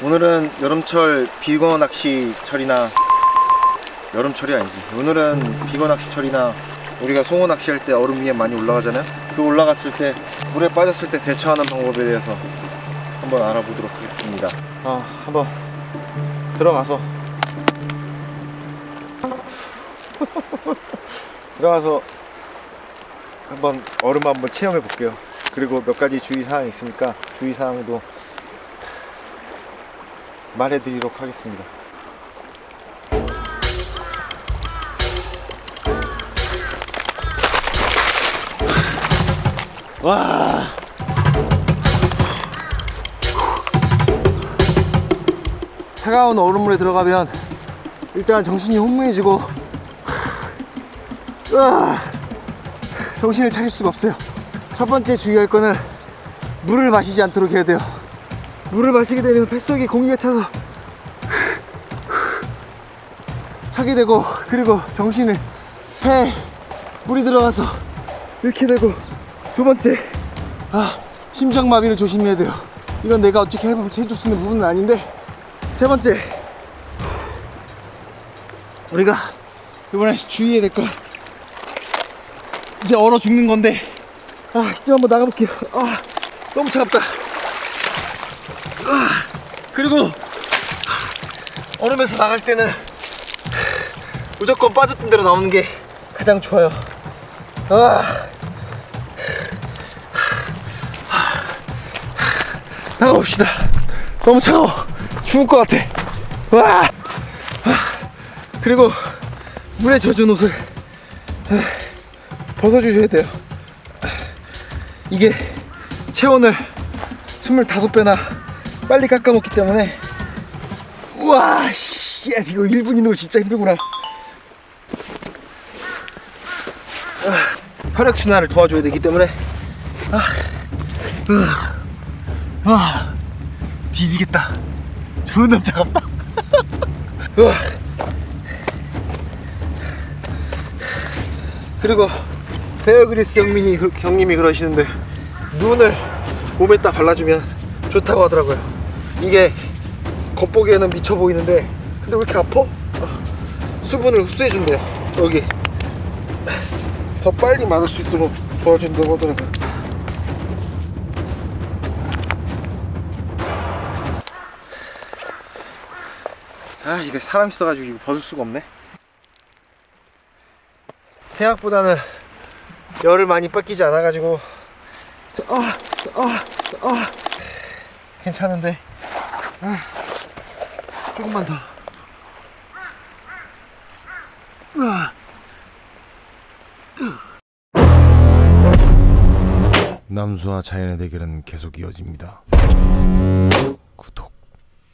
오늘은 여름철 비거 낚시철이나 여름철이 아니지. 오늘은 비거 낚시철이나 우리가 송어 낚시할 때 얼음 위에 많이 올라가잖아요. 그 올라갔을 때 물에 빠졌을 때 대처하는 방법에 대해서 한번 알아보도록 하겠습니다. 아 한번 들어가서. 들어가서 한번 얼음 한번 체험해 볼게요. 그리고 몇 가지 주의사항이 있으니까 주의사항도 말해드리도록 하겠습니다. 와. 차가운 얼음물에 들어가면 일단 정신이 혼미해지고 정신을 차릴 수가 없어요. 첫 번째 주의할 거는 물을 마시지 않도록 해야 돼요 물을 마시게 되면 뱃속에 공기가 차서 차게 되고 그리고 정신을 폐 물이 들어가서 이렇게 되고 두 번째 아 심장마비를 조심해야 돼요. 이건 내가 어떻게 해줄 수 있는 부분은 아닌데 세 번째 우리가 이번에 주의해야 될 건 이제 얼어 죽는 건데 아 이제 한번 나가볼게요. 아 너무 차갑다. 아, 그리고 얼음에서 나갈 때는 무조건 빠졌던 대로 나오는 게 가장 좋아요. 아. 나가봅시다. 너무 차가워. 죽을 것 같아. 와 아, 그리고 물에 젖은 옷을 아, 벗어주셔야 돼요. 이게 체온을 25배나 빨리 깎아 먹기 때문에. 우와 씨, 야, 이거 1분 있는 거 진짜 힘들구나. 아, 혈액순환을 도와줘야 되기 때문에. 아, 아, 아, 뒤지겠다. 존나 차갑다. 그리고 베어그리스 형님이 그러시는데 눈을 몸에다 발라주면 좋다고 하더라고요 이게 겉보기에는 미쳐 보이는데 근데 왜 이렇게 아파? 아, 수분을 흡수해 준대요 여기 더 빨리 마를 수 있도록 도와준다고 하더라고요 아 이게 사람 있어가지고 이거 벗을 수가 없네 생각보다는 열을 많이 뺏기지 않아가지고 아, 아, 아. 괜찮은데 아, 조금만 더 아. 남수와 자연의 대결은 계속 이어집니다. 구독.